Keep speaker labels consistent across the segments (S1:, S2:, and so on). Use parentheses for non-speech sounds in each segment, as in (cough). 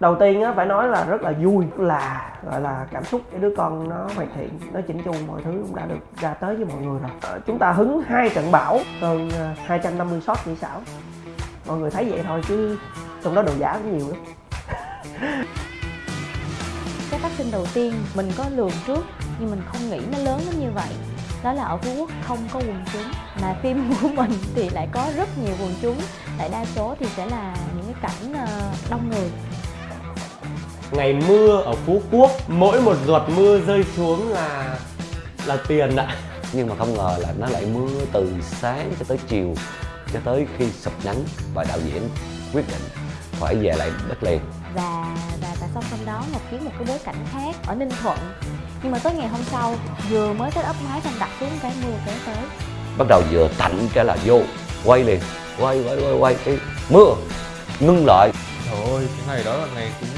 S1: đầu tiên á phải nói là rất là vui là gọi là cảm xúc cái đứa con nó hoàn thiện nó chỉnh chu mọi thứ cũng đã được ra tới với mọi người rồi. Ờ, chúng ta hứng hai trận bão hơn ờ, 250 shot kỹ xảo. Mọi người thấy vậy thôi chứ trong đó đồ giả cũng nhiều lắm. (laughs)
S2: Cái phát sinh đầu tiên mình có lường trước nhưng mình không nghĩ nó lớn đến như vậy. Đó là ở phú quốc không có quần chúng mà phim của mình thì lại có rất nhiều quần chúng. Tại đa số thì sẽ là những cái cảnh
S3: ngày mưa ở Phú Quốc mỗi một giọt mưa rơi xuống là là tiền ạ.
S4: Nhưng mà không ngờ là nó lại mưa từ sáng cho tới chiều cho tới khi sụp nắng và đạo diễn quyết định phải về lại đất liền.
S2: Và và và song song đó một kiếm một cái bối cảnh khác ở ninh thuận. Nhưng mà tới ngày hôm sau vừa mới set up máy xong đặt xuống cái mưa kéo tới.
S4: Bắt đầu vừa tạnh cái là vô quay liền quay quay quay quay cái mưa ngưng lại.
S5: Trời ơi, cái ngày đó là ngày cũng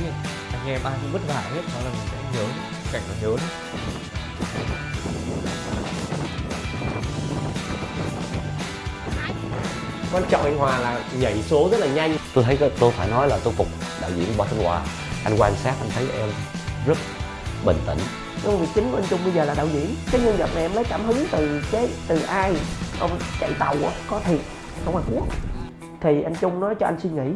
S5: anh em ai cũng vất vả hết Đó là mình sẽ nhớ cảnh nó nhớ đấy
S3: quan trọng anh Hòa là nhảy số rất là nhanh.
S4: Tôi thấy tôi phải nói là tôi phục đạo diễn Võ Thanh Hòa anh quan sát anh thấy em rất bình tĩnh.
S1: Công việc chính của anh Trung bây giờ là đạo diễn. Cái nhân vật này em lấy cảm hứng từ cái từ ai? Ông chạy tàu á có thiệt. Ở ngoài quốc. Thì anh Trung nói cho anh suy nghĩ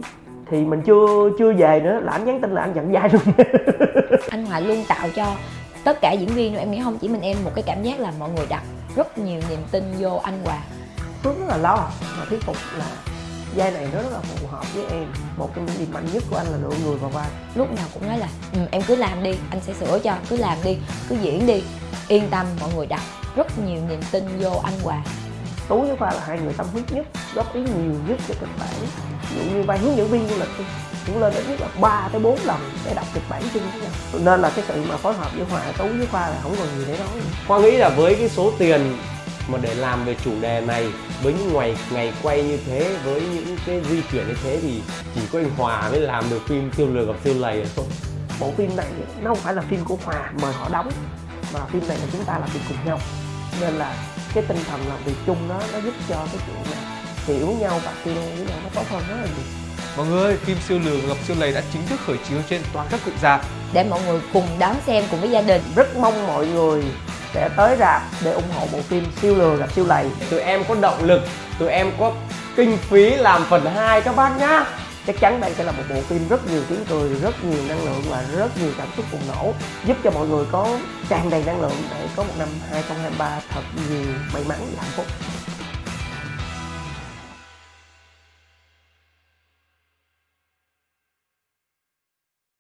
S1: thì mình chưa chưa về nữa là anh nhắn tin là anh nhận vai luôn. (laughs)
S6: Anh Hòa luôn tạo cho tất cả diễn viên em nghĩ không chỉ mình em một cái cảm giác là mọi người đặt rất nhiều niềm tin vô anh Hòa
S1: Phước rất là lo mà thuyết phục là vai này nó rất là phù hợp với em. Một trong những điểm mạnh nhất của anh là lựa người vào vai.
S6: Lúc nào cũng nói là ừ, em cứ làm đi anh sẽ sửa cho cứ làm đi cứ diễn đi. Yên tâm mọi người đặt rất nhiều niềm tin vô anh Hòa
S1: Tú với Khoa là hai người tâm huyết nhất góp ý nhiều nhất cho kịch bản. Ví dụ như vai hướng dẫn viên du lịch cũng lên ít nhất là 3 tới 4 lần để đọc kịch bản chung với nhau. Nên là cái sự mà phối hợp với Hòa Tú với Khoa là không còn gì để nói.
S3: Khoa nghĩ là với cái số tiền mà để làm về chủ đề này với những ngày ngày quay như thế với những cái di chuyển như thế thì chỉ có anh Hòa mới làm được phim siêu lừa gặp siêu lầy thôi.
S1: Bộ phim này nó không phải là phim của Hòa mời họ đóng mà phim này là chúng ta làm việc cùng nhau. Nên là cái tinh thần làm việc chung đó nó giúp cho cái chuyện là hiểu nhau và tiêu với nhau nó tốt hơn rất là nhiều.
S5: Mọi người phim siêu lừa gặp siêu lầy đã chính thức khởi chiếu trên toàn các cụm rạp
S6: để mọi người cùng đón xem cùng với gia đình
S1: rất mong mọi người sẽ tới rạp để ủng hộ bộ phim siêu lừa gặp siêu lầy.
S3: Tụi em có động lực tụi em có kinh phí làm phần 2 các bác nhá.
S1: Chắc chắn đây sẽ là một bộ phim rất nhiều tiếng cười rất nhiều năng lượng và rất nhiều cảm xúc bùng nổ giúp cho mọi người có tràn đầy năng lượng để có một năm 2023 thật nhiều may mắn và hạnh phúc